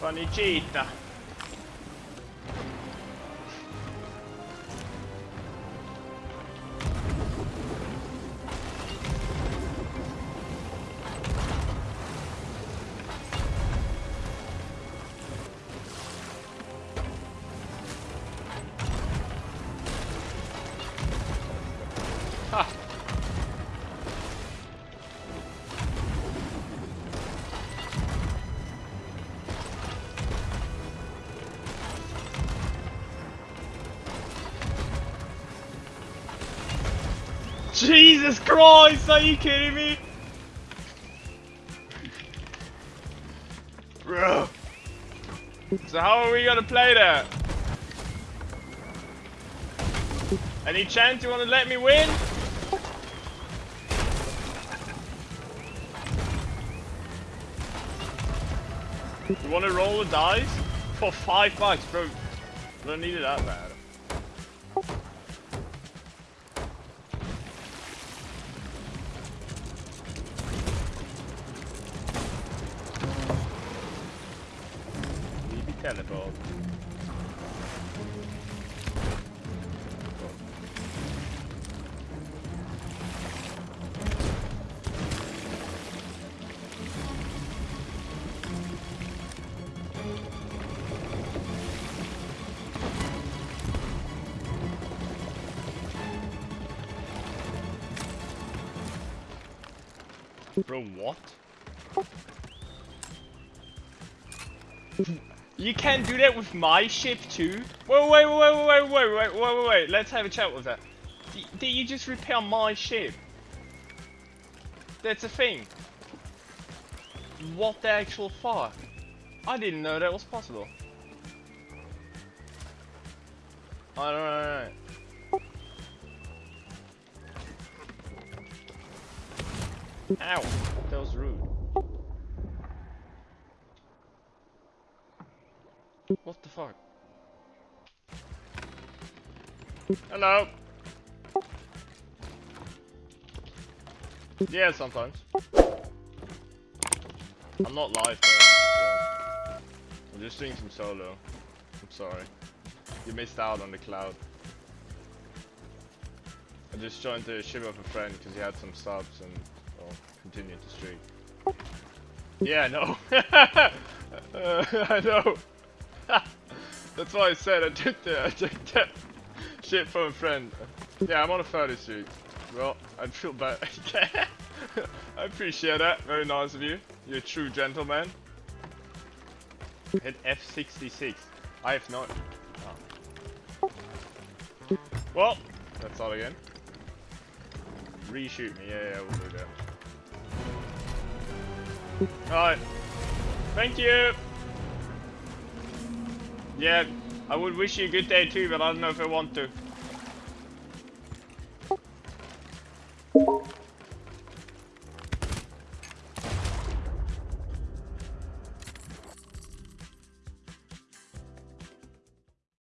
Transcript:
Con Jesus Christ, are you kidding me? Bro. So how are we gonna play that? Any chance you wanna let me win? You wanna roll the dice? For five bucks, bro. I don't need it that bad. can. From what? You can't do that with my ship too? Wait, wait, wait, wait, wait, wait, wait, wait, wait, wait, let's have a chat with that. Did you just repair my ship? That's a thing. What the actual fuck? I didn't know that was possible. I don't know. Ow, that was rude. What the fuck? Hello. Yeah, sometimes. I'm not live though. So I'm just doing some solo. I'm sorry. You missed out on the cloud. I just joined the ship of a friend because he had some subs and well, continued to stream. Yeah, know. uh, I know. That's why I said I took the I took that shit from a friend. Yeah, I'm on a photo shoot. Well, I feel bad. I appreciate that. Very nice of you. You're a true gentleman. Hit F66. I have not. Oh. Well, that's all again. Reshoot me. Yeah, yeah, we'll do that. Alright. Thank you. Yeah, I would wish you a good day too, but I don't know if I want to.